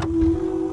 you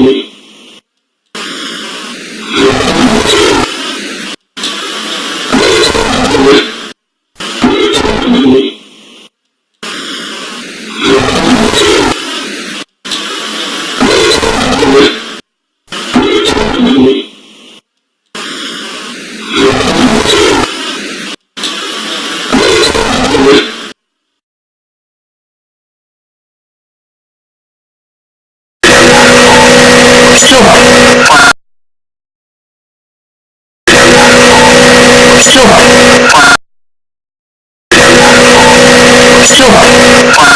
you show.